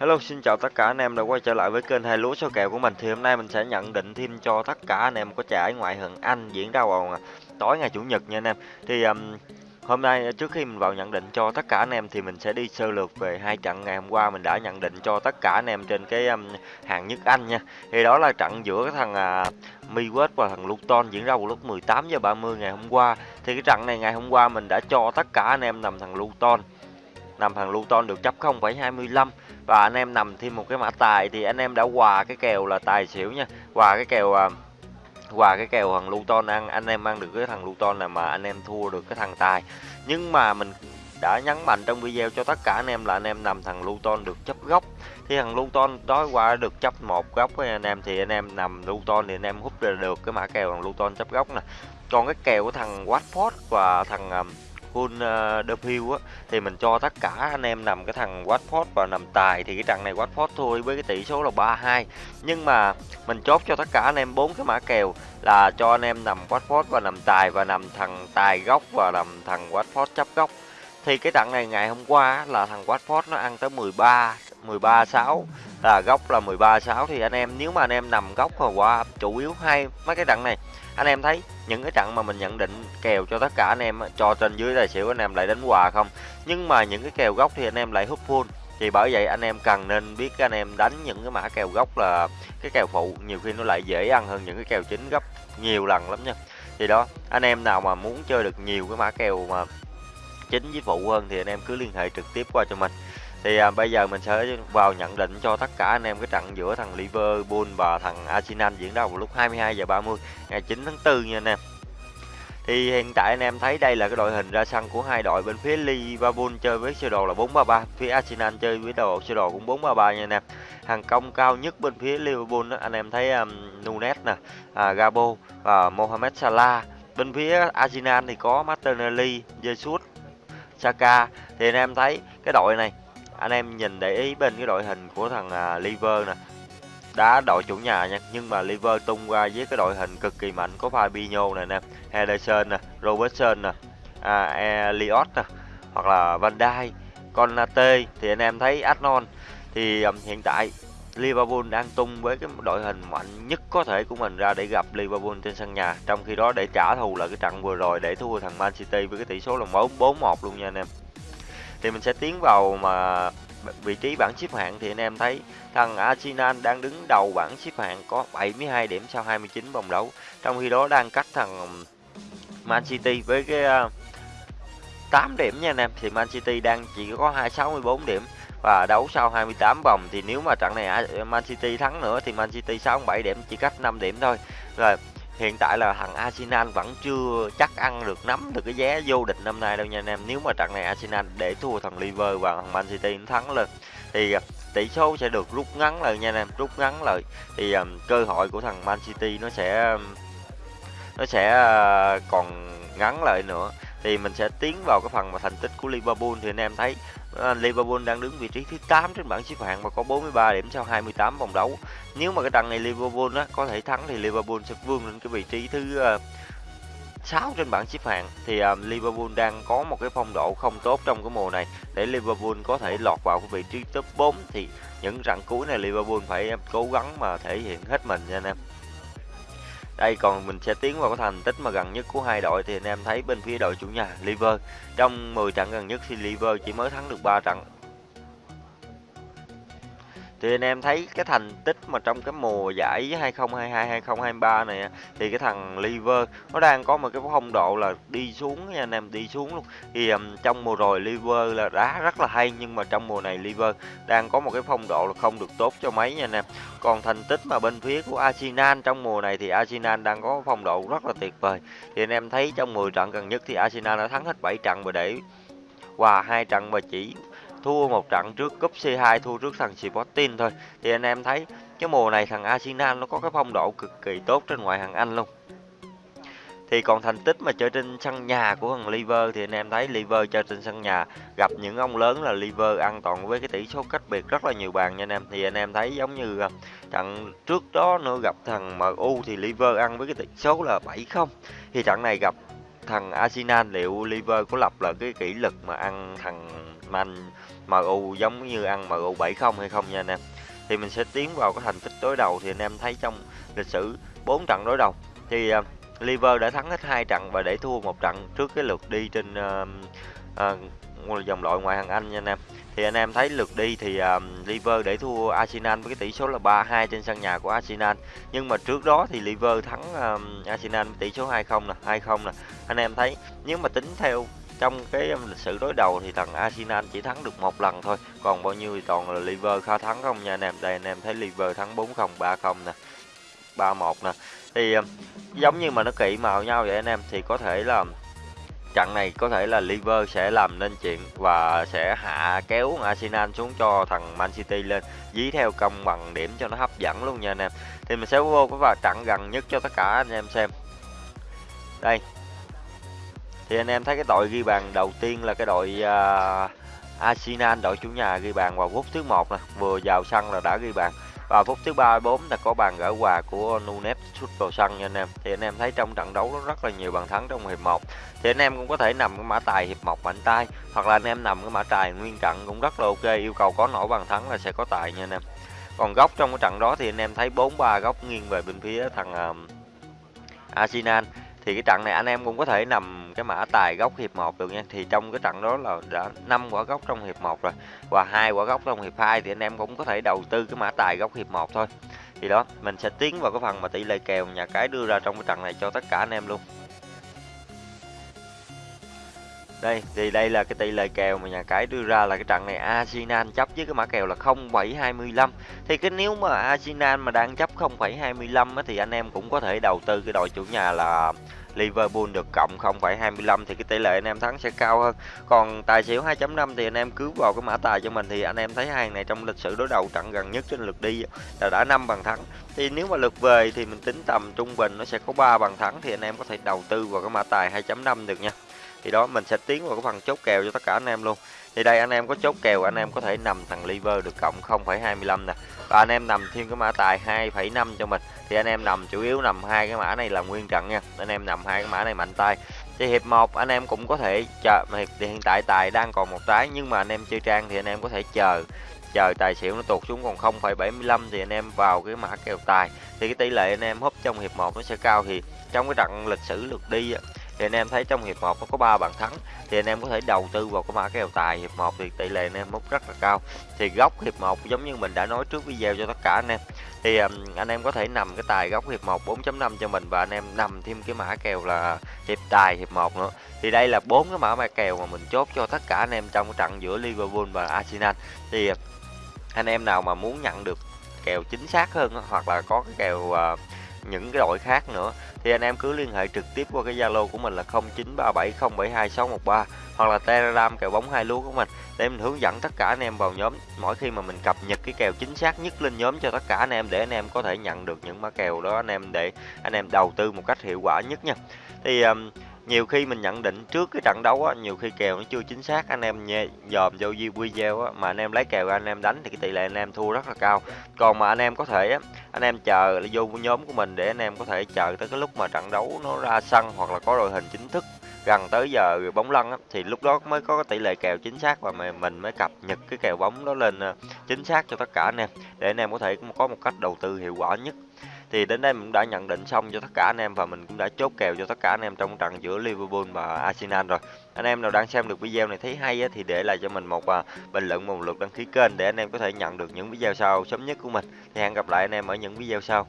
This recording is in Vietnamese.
Hello, xin chào tất cả anh em đã quay trở lại với kênh hai lúa số kèo của mình. Thì hôm nay mình sẽ nhận định thêm cho tất cả anh em có trải ngoại hạng Anh diễn ra vào à, tối ngày chủ nhật nha anh em. Thì um, hôm nay à, trước khi mình vào nhận định cho tất cả anh em thì mình sẽ đi sơ lược về hai trận ngày hôm qua mình đã nhận định cho tất cả anh em trên cái um, hạng nhất Anh nha. Thì đó là trận giữa cái thằng à, uh, Miwest và thằng Luton diễn ra vào lúc 18 giờ 30 ngày hôm qua. Thì cái trận này ngày hôm qua mình đã cho tất cả anh em nằm thằng Luton nằm thằng Luton được chấp 0,25 và anh em nằm thêm một cái mã tài thì anh em đã hòa cái kèo là tài xỉu nha. Hòa cái kèo à, hòa cái kèo thằng Luton ăn anh em ăn được cái thằng Luton này mà anh em thua được cái thằng tài. Nhưng mà mình đã nhấn mạnh trong video cho tất cả anh em là anh em nằm thằng Luton được chấp góc thì thằng Luton đó qua được chấp một góc với anh em thì anh em nằm Luton thì anh em hút được cái mã kèo thằng Luton chấp góc nè. Còn cái kèo của thằng Watford và thằng à, full uh, Defield á thì mình cho tất cả anh em nằm cái thằng Watford và nằm tài thì cái trận này Watford thôi với cái tỷ số là 3-2 nhưng mà mình chốt cho tất cả anh em bốn cái mã kèo là cho anh em nằm Watford và nằm tài và nằm thằng tài góc và nằm thằng Watford chấp góc thì cái trận này ngày hôm qua là thằng Watford nó ăn tới 13 13 6 là góc là 13 6 thì anh em nếu mà anh em nằm góc mà qua chủ yếu hai mấy cái trận này anh em thấy những cái trận mà mình nhận định kèo cho tất cả anh em cho trên dưới tài xỉu anh em lại đánh quà không? Nhưng mà những cái kèo gốc thì anh em lại hút full. Thì bởi vậy anh em cần nên biết anh em đánh những cái mã kèo gốc là cái kèo phụ, nhiều khi nó lại dễ ăn hơn những cái kèo chính gấp nhiều lần lắm nha. Thì đó, anh em nào mà muốn chơi được nhiều cái mã kèo mà chính với phụ hơn thì anh em cứ liên hệ trực tiếp qua cho mình thì à, bây giờ mình sẽ vào nhận định cho tất cả anh em cái trận giữa thằng Liverpool và thằng Arsenal diễn ra vào lúc 22 giờ 30 ngày 9 tháng 4 nha anh em. Thì hiện tại anh em thấy đây là cái đội hình ra sân của hai đội bên phía Liverpool chơi với sơ đồ là 433, phía Arsenal chơi với đồ sơ đồ cũng 433 nha anh em. Hàng công cao nhất bên phía Liverpool đó, anh em thấy um, Nunes nè, à, Gabo và Mohamed Salah. Bên phía Arsenal thì có Martinelli, Jesus, Saka thì anh em thấy cái đội này anh em nhìn để ý bên cái đội hình của thằng à, Liver nè. Đá đội chủ nhà nha nhưng mà Liver tung qua với cái đội hình cực kỳ mạnh có Fabinho này nè Henderson nè Robertson nè à, e, Elliot nè hoặc là Van Dijk. Konate à, thì anh em thấy Arnold thì um, hiện tại Liverpool đang tung với cái đội hình mạnh nhất có thể của mình ra để gặp Liverpool trên sân nhà trong khi đó để trả thù là cái trận vừa rồi để thua thằng Man City với cái tỷ số là 4-1 luôn nha anh em thì mình sẽ tiến vào mà vị trí bảng xếp hạng thì anh em thấy thằng Arsenal đang đứng đầu bảng xếp hạng có 72 điểm sau 29 vòng đấu. Trong khi đó đang cách thằng Man City với cái à, 8 điểm nha anh em. Thì Man City đang chỉ có 264 điểm và đấu sau 28 vòng. Thì nếu mà trận này Man City thắng nữa thì Man City 67 điểm, chỉ cách 5 điểm thôi. Rồi hiện tại là thằng Arsenal vẫn chưa chắc ăn được nắm được cái vé vô địch năm nay đâu nha anh em. Nếu mà trận này Arsenal để thua thằng Liverpool và thằng Man City thắng lên thì à, tỷ số sẽ được rút ngắn lại nha anh em rút ngắn lại. Thì um, cơ hội của thằng Man City nó sẽ nó sẽ uh, còn ngắn lại nữa. Thì mình sẽ tiến vào cái phần mà thành tích của Liverpool thì anh em thấy À, Liverpool đang đứng vị trí thứ 8 trên bảng xếp hạng và có 43 điểm sau 28 vòng đấu. Nếu mà cái trận này Liverpool á, có thể thắng thì Liverpool sẽ vươn lên cái vị trí thứ ờ, uh, 6 trên bảng xếp hạng thì uh, Liverpool đang có một cái phong độ không tốt trong cái mùa này để Liverpool có thể lọt vào cái vị trí top 4 thì những trận cuối này Liverpool phải cố gắng mà thể hiện hết mình nha anh em. Đây, còn mình sẽ tiến vào cái thành tích mà gần nhất của hai đội thì anh em thấy bên phía đội chủ nhà Liver. Trong 10 trận gần nhất thì Liver chỉ mới thắng được 3 trận thì anh em thấy cái thành tích mà trong cái mùa giải 2022 2023 này thì cái thằng Liver nó đang có một cái phong độ là đi xuống nha anh em đi xuống luôn. Thì um, trong mùa rồi Liver là đá rất là hay nhưng mà trong mùa này Liver đang có một cái phong độ là không được tốt cho mấy nha anh em. Còn thành tích mà bên phía của Arsenal trong mùa này thì Arsenal đang có phong độ rất là tuyệt vời. Thì anh em thấy trong 10 trận gần nhất thì Arsenal đã thắng hết 7 trận và để qua hai trận và chỉ thua một trận trước cúp C2 thua trước thằng Sporting thôi. Thì anh em thấy cái mùa này thằng Arsenal nó có cái phong độ cực kỳ tốt trên ngoại hạng Anh luôn. Thì còn thành tích mà chơi trên sân nhà của thằng Liver thì anh em thấy Liver chơi trên sân nhà, gặp những ông lớn là Liver ăn toàn với cái tỷ số cách biệt rất là nhiều bàn nha anh em. Thì anh em thấy giống như à, trận trước đó nữa gặp thằng MU thì Liver ăn với cái tỷ số là 7-0 thì trận này gặp thằng Arsenal liệu Liver có lập là cái kỷ lục mà ăn thằng Man MU giống như ăn MU 7-0 hay không nha anh em. Thì mình sẽ tiến vào cái thành tích đối đầu thì anh em thấy trong lịch sử 4 trận đối đầu thì uh, Liver đã thắng hết hai trận và để thua một trận trước cái lượt đi trên uh, uh, dòng loại ngoại hạng Anh nha anh em. Thì anh em thấy lượt đi thì um, Liver để thua Arsenal với cái tỷ số là 3-2 trên sân nhà của Arsenal. Nhưng mà trước đó thì Liver thắng um, Arsenal với tỷ số 2-0 nè, 2-0 nè. Anh em thấy nếu mà tính theo trong cái um, lịch sử đối đầu thì thằng Arsenal chỉ thắng được một lần thôi còn bao nhiêu thì toàn là Liver khá thắng không nha anh em đây anh em thấy Liver thắng 4-0 3-0 nè 3-1 nè thì um, giống như mà nó kỵ màu nhau vậy anh em thì có thể là trận này có thể là Liver sẽ làm nên chuyện và sẽ hạ kéo Arsenal xuống cho thằng Man City lên. Dí theo công bằng điểm cho nó hấp dẫn luôn nha anh em. Thì mình sẽ vô cái vào trận gần nhất cho tất cả anh em xem. Đây. Thì anh em thấy cái đội ghi bàn đầu tiên là cái đội uh, Arsenal đội chủ nhà ghi bàn vào phút thứ một nè. Vừa vào sân là đã ghi bàn và phút thứ ba bốn là có bàn gỡ hòa của Nunes sút vào sân nha anh em. Thì anh em thấy trong trận đấu nó rất là nhiều bàn thắng trong hiệp 1 thì anh em cũng có thể nằm cái mã tài hiệp 1 mạnh tay hoặc là anh em nằm cái mã tài nguyên trận cũng rất là ok. Yêu cầu có nổi bàn thắng là sẽ có tài nha anh em. Còn góc trong cái trận đó thì anh em thấy 4-3 góc nghiêng về bên phía thằng uh, Arsenal thì cái trận này anh em cũng có thể nằm cái mã tài góc hiệp 1 được nha. Thì trong cái trận đó là đã năm quả góc trong hiệp 1 rồi, và hai quả góc trong hiệp 2 thì anh em cũng có thể đầu tư cái mã tài góc hiệp 1 thôi. Thì đó, mình sẽ tiến vào cái phần mà tỷ lệ kèo nhà cái đưa ra trong cái trận này cho tất cả anh em luôn đây thì đây là cái tỷ lệ kèo mà nhà cái đưa ra là cái trận này Arsenal chấp với cái mã kèo là 0,25 thì cái nếu mà Arsenal mà đang chấp 0,25 thì anh em cũng có thể đầu tư cái đội chủ nhà là Liverpool được cộng 0,25 thì cái tỷ lệ anh em thắng sẽ cao hơn. Còn tài xỉu 2.5 thì anh em cứ vào cái mã tài cho mình thì anh em thấy hàng này trong lịch sử đối đầu trận gần nhất trên lượt đi là đã 5 bàn thắng. Thì nếu mà lượt về thì mình tính tầm trung bình nó sẽ có 3 bàn thắng thì anh em có thể đầu tư vào cái mã tài 2.5 được nha thì đó mình sẽ tiến vào cái phần chốt kèo cho tất cả anh em luôn thì đây anh em có chốt kèo anh em có thể nằm thằng liver được cộng 0,25 nè và anh em nằm thêm cái mã tài 2,5 cho mình thì anh em nằm chủ yếu nằm hai cái mã này là nguyên trận nha anh em nằm hai cái mã này mạnh tay thì hiệp 1 anh em cũng có thể chờ thì hiện tại tài đang còn một trái nhưng mà anh em chơi trang thì anh em có thể chờ chờ tài xỉu nó tụt xuống còn 0,75 thì anh em vào cái mã kèo tài thì cái tỷ lệ anh em húp trong hiệp 1 nó sẽ cao thì trong cái trận lịch sử lượt đi thì anh em thấy trong hiệp 1 nó có 3 bàn thắng thì anh em có thể đầu tư vào cái mã kèo tài hiệp 1 thì tỷ lệ anh em mốc rất là cao. Thì góc hiệp 1 giống như mình đã nói trước video cho tất cả anh em. Thì um, anh em có thể nằm cái tài góc hiệp 1 4.5 cho mình và anh em nằm thêm cái mã kèo là hiệp tài hiệp 1 nữa. Thì đây là bốn cái mã mã kèo mà mình chốt cho tất cả anh em trong cái trận giữa Liverpool và Arsenal. Thì anh em nào mà muốn nhận được kèo chính xác hơn hoặc là có cái kèo uh, những cái đội khác nữa thì anh em cứ liên hệ trực tiếp qua cái Zalo của mình là 0937072613 hoặc là Telegram kèo bóng hai lúa của mình để mình hướng dẫn tất cả anh em vào nhóm. Mỗi khi mà mình cập nhật cái kèo chính xác nhất lên nhóm cho tất cả anh em để anh em có thể nhận được những mã kèo đó anh em để anh em đầu tư một cách hiệu quả nhất nha. Thì um, nhiều khi mình nhận định trước cái trận đấu á nhiều khi kèo nó chưa chính xác anh em nhé dòm vô video á mà anh em lấy kèo anh em đánh thì cái tỷ lệ anh em thua rất là cao. Còn mà anh em có thể á anh em chờ vô nhóm của mình để anh em có thể chờ tới cái lúc mà trận đấu nó ra sân hoặc là có đội hình chính thức gần tới giờ bóng lăn á, thì lúc đó mới có tỷ lệ kèo chính xác và mình mới cập nhật cái kèo bóng đó lên ờ, chính xác cho tất cả anh em để anh em có thể có một cách đầu tư hiệu quả nhất thì đến đây mình đã nhận định xong cho tất cả anh em và mình cũng đã chốt kèo cho tất cả anh em trong trận giữa Liverpool và Arsenal rồi. Anh em nào đang xem được video này thấy hay á, thì để lại cho mình một à, bình luận một lượt đăng ký kênh để anh em có thể nhận được những video sau sớm nhất của mình. Thì hẹn gặp lại anh em ở những video sau.